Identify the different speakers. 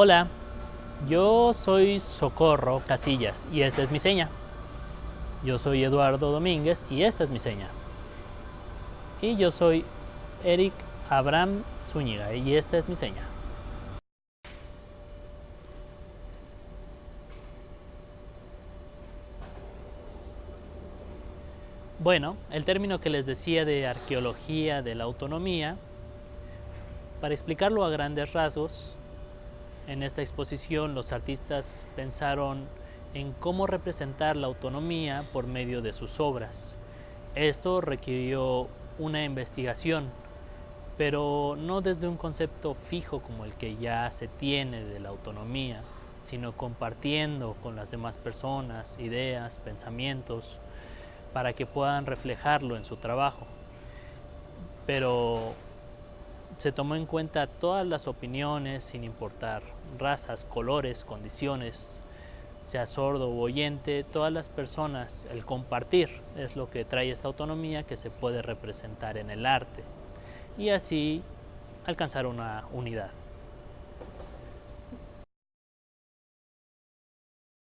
Speaker 1: Hola, yo soy Socorro Casillas y esta es mi seña. Yo soy Eduardo Domínguez y esta es mi seña. Y yo soy Eric Abraham Zúñiga y esta es mi seña. Bueno, el término que les decía de arqueología de la autonomía, para explicarlo a grandes rasgos, en esta exposición los artistas pensaron en cómo representar la autonomía por medio de sus obras. Esto requirió una investigación, pero no desde un concepto fijo como el que ya se tiene de la autonomía, sino compartiendo con las demás personas ideas, pensamientos, para que puedan reflejarlo en su trabajo. Pero se tomó en cuenta todas las opiniones sin importar razas, colores, condiciones, sea sordo o oyente, todas las personas, el compartir es lo que trae esta autonomía que se puede representar en el arte y así alcanzar una unidad.